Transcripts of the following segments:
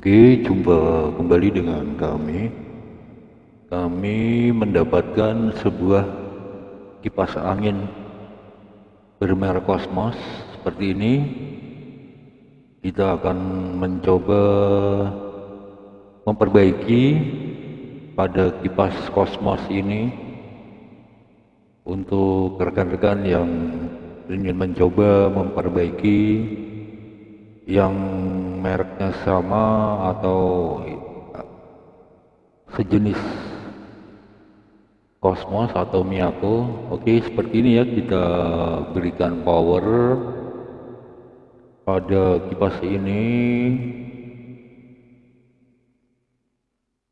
Oke, jumpa kembali dengan kami. Kami mendapatkan sebuah kipas angin bermerek Cosmos seperti ini. Kita akan mencoba memperbaiki pada kipas Cosmos ini untuk rekan-rekan yang ingin mencoba memperbaiki yang mereknya sama atau sejenis Cosmos atau Miyako. Oke seperti ini ya kita berikan power. Pada kipas ini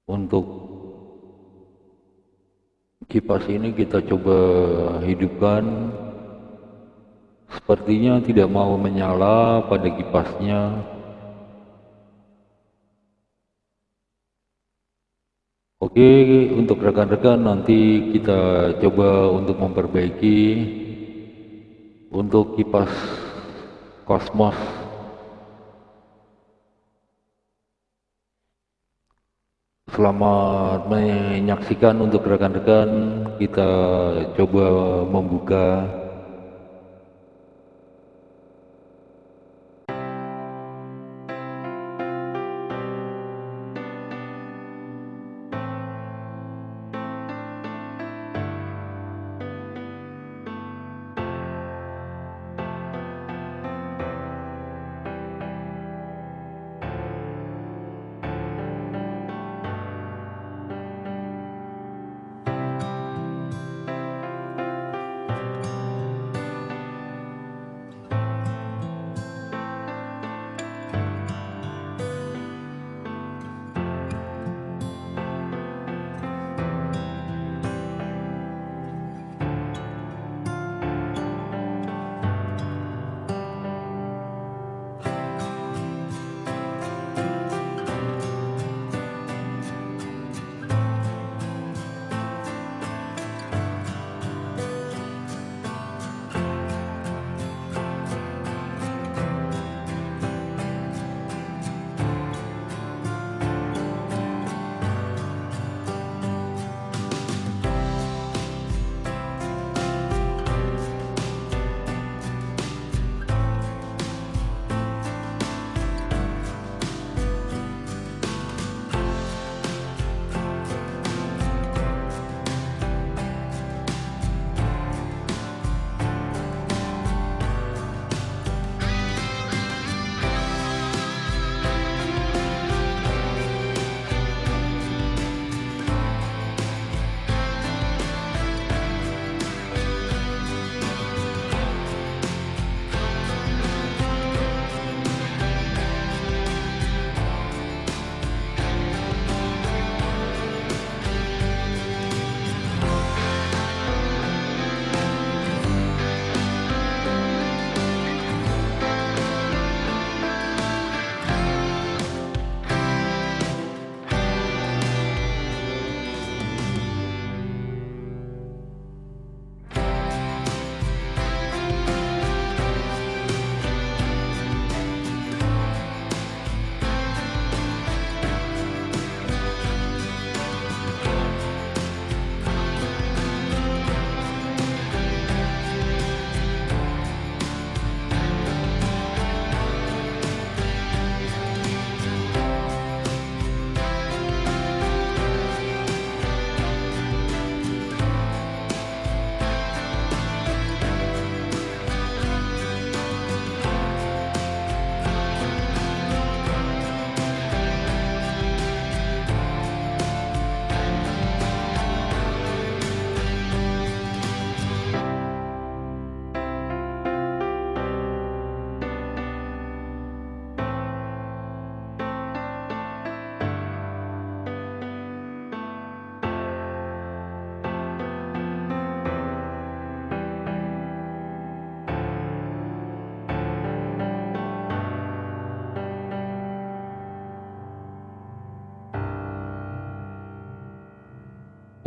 untuk kipas ini kita coba hidupkan. Sepertinya tidak mau menyala pada kipasnya Oke untuk rekan-rekan nanti kita coba untuk memperbaiki. Untuk kipas Cosmos Selamat menyaksikan untuk rekan-rekan. Kita coba membuka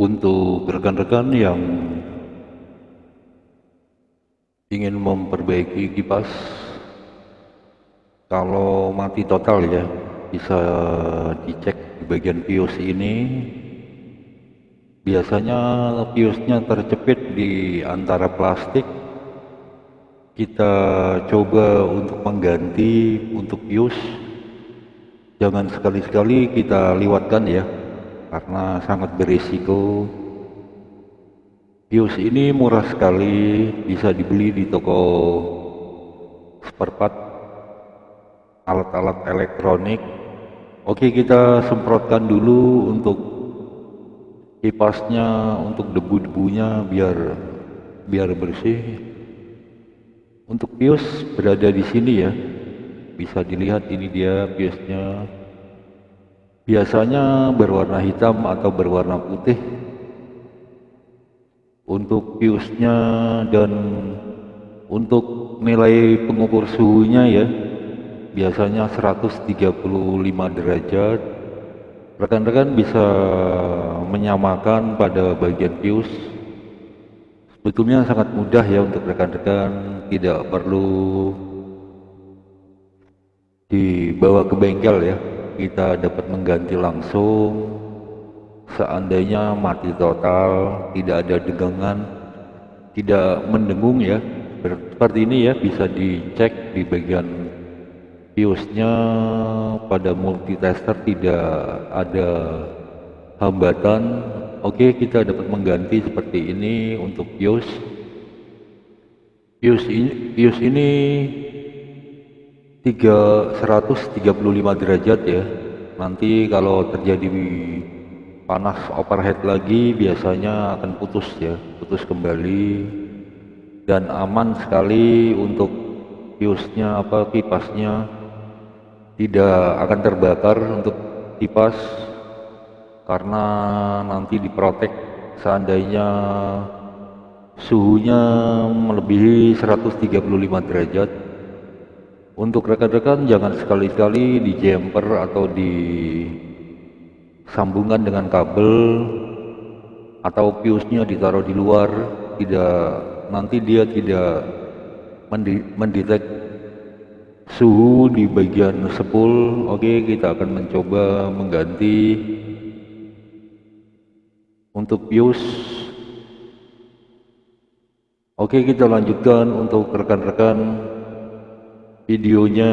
untuk rekan-rekan yang ingin memperbaiki kipas kalau mati total ya bisa dicek di bagian pius ini. Biasanya piusnya terjepit di antara plastik. Kita coba untuk mengganti untuk pius jangan sekali-sekali kita lewatkan ya karena sangat berisiko. Pius ini murah sekali bisa dibeli di toko spare part alat-alat elektronik. Oke kita semprotkan dulu untuk kipasnya untuk debu-debunya biar biar bersih. Untuk pius berada di sini ya. Bisa dilihat ini dia piusnya biasanya berwarna hitam atau berwarna putih. Untuk piusnya dan untuk nilai pengukur suhunya ya biasanya 135 derajat. Rekan-rekan bisa menyamakan pada bagian pius. Sebetulnya sangat mudah ya untuk rekan-rekan tidak perlu dibawa ke bengkel ya kita dapat mengganti langsung seandainya mati total tidak ada degangan tidak mendengung ya. Seperti ini ya bisa dicek di bagian piusnya pada multitester tidak ada hambatan. Oke, kita dapat mengganti seperti ini untuk bios. Bios ini, bios ini 3, 135 derajat ya. Nanti kalau terjadi panas overhead lagi biasanya akan putus ya, putus kembali. Dan aman sekali untuk biosnya apa kipasnya. Tidak akan terbakar untuk kipas karena nanti diprotek. Seandainya suhunya melebihi 135 derajat untuk rekan-rekan jangan sekali-kali di jumper atau di sambungan dengan kabel atau fuse-nya ditaruh di luar. Tidak nanti dia tidak mendetek suhu di bagian sepul. Oke kita akan mencoba mengganti untuk views oke kita lanjutkan untuk rekan-rekan videonya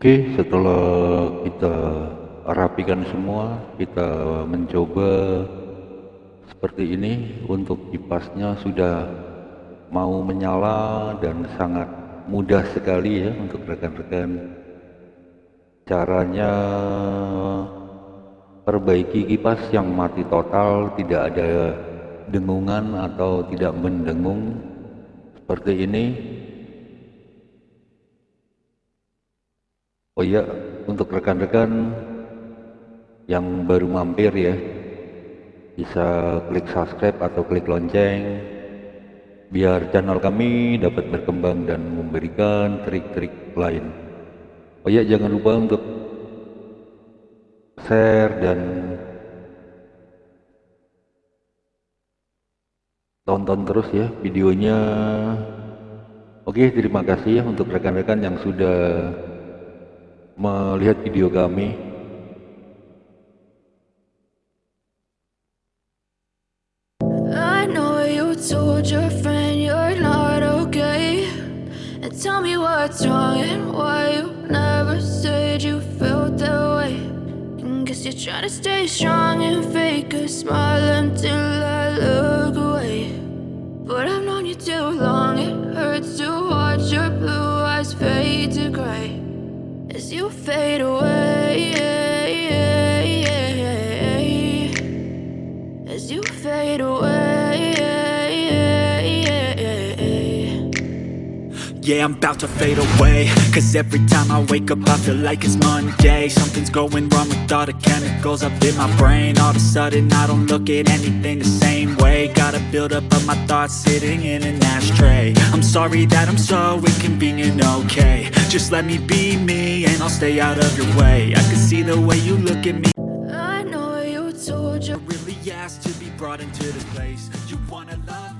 Oke, setelah kita rapikan semua, kita mencoba seperti ini. Untuk kipasnya sudah mau menyala dan sangat mudah sekali ya untuk rekan-rekan. Caranya perbaiki kipas yang mati total tidak ada dengungan atau tidak mendengung. Seperti ini oh iya untuk rekan-rekan yang baru mampir ya bisa klik subscribe atau klik lonceng biar channel kami dapat berkembang dan memberikan trik-trik lain. Oh iya jangan lupa untuk share dan tonton terus ya videonya. Oke terima kasih ya untuk rekan-rekan yang sudah melihat video kami. I know you told your friend you're not okay. And tell me what's wrong and why you never said you felt that way. And Guess you're trying to stay strong and fake a smile until As you fade away As you fade away Yeah, I'm about to fade away. Cause every time I wake up I feel like it's Monday. Something's going wrong with all the chemicals up in my brain. All of a sudden I don't look at anything the same way. Gotta build up of my thoughts sitting in an ashtray. I'm sorry that I'm so inconvenient, okay. Just let me be me and I'll stay out of your way. I can see the way you look at me. I know you told you. I really asked to be brought into this place. You wanna love me